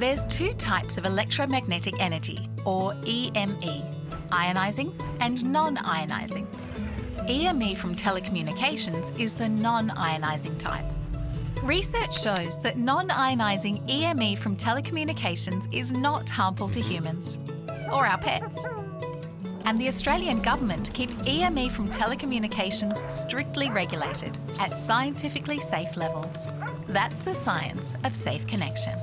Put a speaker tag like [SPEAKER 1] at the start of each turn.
[SPEAKER 1] There's two types of electromagnetic energy, or EME, ionising and non-ionising. EME from telecommunications is the non-ionising type. Research shows that non-ionising EME from telecommunications is not harmful to humans or our pets. And the Australian Government keeps EME from telecommunications strictly regulated at scientifically safe levels. That's the science of safe connection.